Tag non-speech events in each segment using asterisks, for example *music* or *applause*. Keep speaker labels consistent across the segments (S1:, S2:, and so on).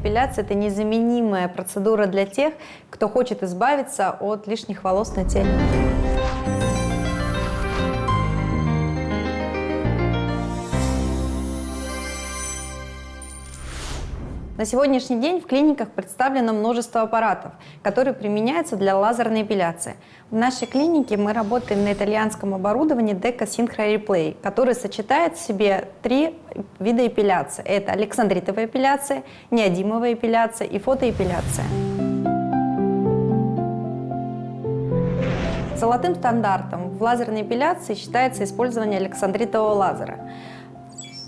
S1: эпиляция – это незаменимая процедура для тех, кто хочет избавиться от лишних волос на теле. На сегодняшний день в клиниках представлено множество аппаратов, которые применяются для лазерной эпиляции. В нашей клинике мы работаем на итальянском оборудовании Deca Synchro Replay, который сочетает в себе три вида эпиляции. Это александритовая эпиляция, неодимовая эпиляция и фотоэпиляция. Золотым стандартом в лазерной эпиляции считается использование александритового лазера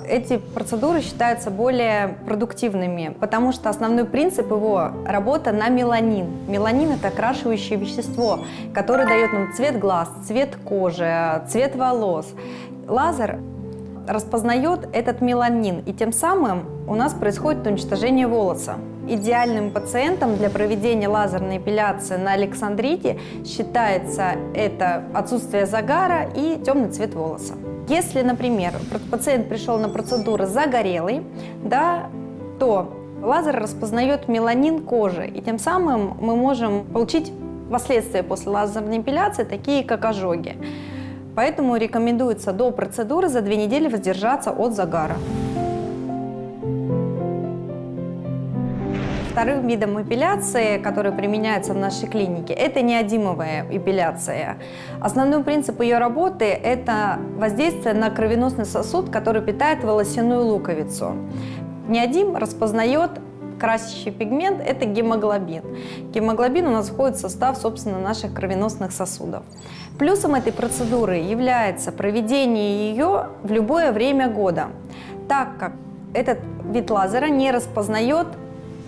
S1: эти процедуры считаются более продуктивными, потому что основной принцип его – работа на меланин. Меланин – это окрашивающее вещество, которое дает нам цвет глаз, цвет кожи, цвет волос. Лазер распознает этот меланин, и тем самым у нас происходит уничтожение волоса. Идеальным пациентом для проведения лазерной эпиляции на Александрите считается это отсутствие загара и темный цвет волоса. Если, например, пациент пришел на процедуру загорелый, да, то лазер распознает меланин кожи, и тем самым мы можем получить последствия после лазерной эпиляции, такие как ожоги. Поэтому рекомендуется до процедуры за две недели воздержаться от загара. Вторым видом эпиляции, который применяется в нашей клинике, это неодимовая эпиляция. Основной принцип ее работы – это воздействие на кровеносный сосуд, который питает волосяную луковицу. Неодим распознает красящий пигмент – это гемоглобин. Гемоглобин у нас входит в состав, собственно, наших кровеносных сосудов. Плюсом этой процедуры является проведение ее в любое время года, так как этот вид лазера не распознает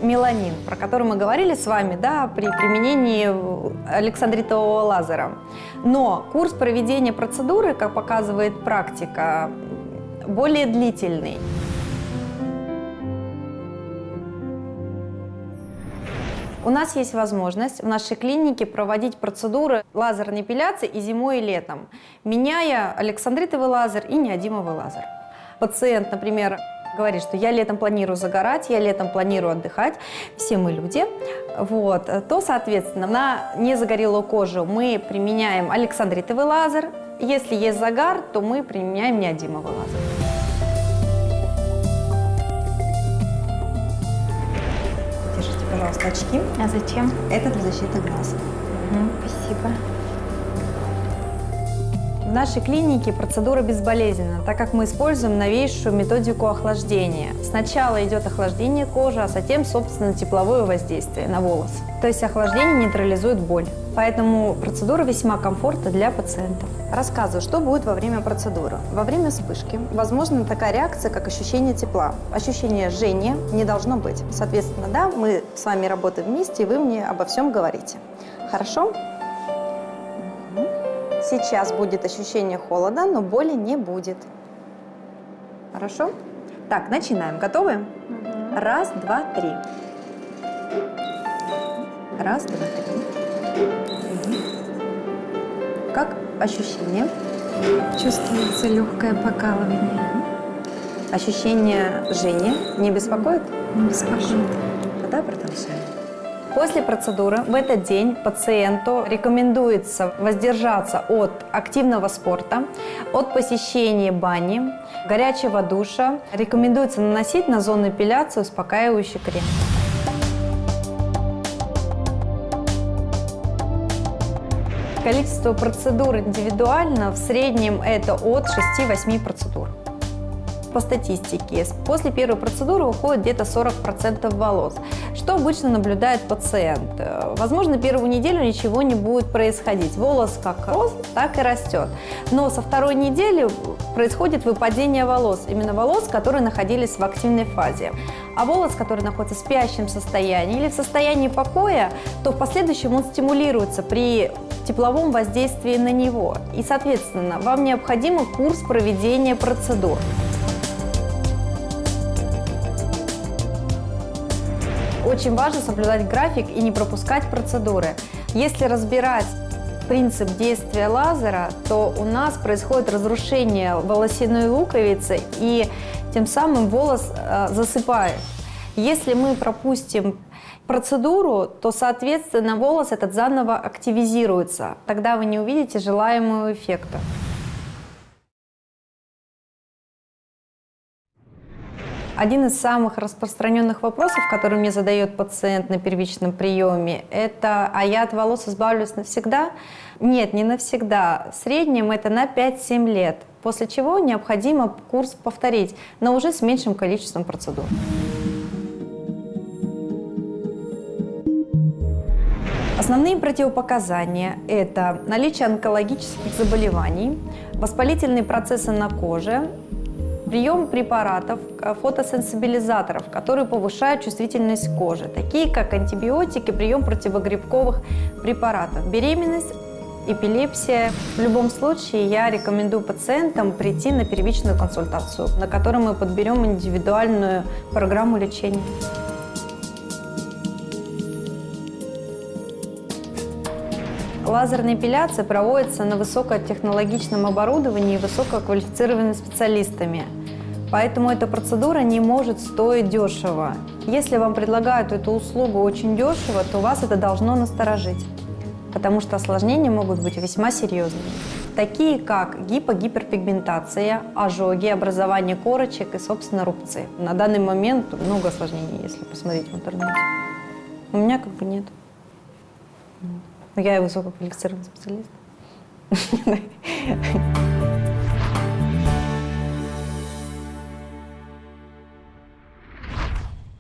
S1: меланин, про который мы говорили с вами да, при применении александритового лазера. Но курс проведения процедуры, как показывает практика, более длительный. У нас есть возможность в нашей клинике проводить процедуры лазерной эпиляции и зимой, и летом, меняя александритовый лазер и неодимовый лазер. Пациент, например, говорит, что я летом планирую загорать, я летом планирую отдыхать, все мы люди, вот, то, соответственно, на незагорелую кожу мы применяем александритовый лазер, если есть загар, то мы применяем неодимовый лазер. Держите, пожалуйста, очки.
S2: А зачем?
S1: Это для защиты глаз.
S2: Угу, спасибо.
S1: Нашей клинике процедура безболезненна, так как мы используем новейшую методику охлаждения. Сначала идет охлаждение кожи, а затем, собственно, тепловое воздействие на волос. То есть охлаждение нейтрализует боль. Поэтому процедура весьма комфортна для пациентов. Рассказываю, что будет во время процедуры. Во время вспышки возможна такая реакция, как ощущение тепла. Ощущение жжения не должно быть. Соответственно, да, мы с вами работаем вместе, и вы мне обо всем говорите. Хорошо? Сейчас будет ощущение холода, но боли не будет. Хорошо? Так, начинаем. Готовы? Угу. Раз, два, три. Раз, два, три. Угу. Как ощущение?
S2: Чувствуется легкое покалывание.
S1: Ощущение жжения не беспокоит?
S2: Не беспокоит.
S1: Тогда продолжаем. После процедуры в этот день пациенту рекомендуется воздержаться от активного спорта, от посещения бани, горячего душа. Рекомендуется наносить на зону эпиляции успокаивающий крем. Количество процедур индивидуально в среднем это от 6-8 процедур по статистике, после первой процедуры уходит где-то 40% волос. Что обычно наблюдает пациент? Э, возможно, первую неделю ничего не будет происходить. Волос как рос, так и растет. Но со второй недели происходит выпадение волос. Именно волос, которые находились в активной фазе. А волос, который находится в спящем состоянии или в состоянии покоя, то в последующем он стимулируется при тепловом воздействии на него. И, соответственно, вам необходим курс проведения процедур. Очень важно соблюдать график и не пропускать процедуры. Если разбирать принцип действия лазера, то у нас происходит разрушение волосяной луковицы и тем самым волос э, засыпает. Если мы пропустим процедуру, то, соответственно, волос этот заново активизируется. Тогда вы не увидите желаемого эффекта. Один из самых распространенных вопросов, который мне задает пациент на первичном приеме, это «А я от волос избавлюсь навсегда?» Нет, не навсегда. В среднем это на 5-7 лет, после чего необходимо курс повторить, но уже с меньшим количеством процедур. Основные противопоказания – это наличие онкологических заболеваний, воспалительные процессы на коже, прием препаратов, э, фотосенсибилизаторов, которые повышают чувствительность кожи, такие как антибиотики, прием противогрибковых препаратов, беременность, эпилепсия. В любом случае я рекомендую пациентам прийти на первичную консультацию, на которой мы подберем индивидуальную программу лечения. Лазерная эпиляция проводится на высокотехнологичном оборудовании и высококвалифицированными специалистами. Поэтому эта процедура не может стоить дешево. Если вам предлагают эту услугу очень дешево, то вас это должно насторожить, потому что осложнения могут быть весьма серьезными, такие как гипогиперпигментация, ожоги, образование корочек и, собственно, рубцы. На данный момент много осложнений, если посмотреть в интернете. У меня как бы нет. Но я и высококвалифицированный специалист. *laughs*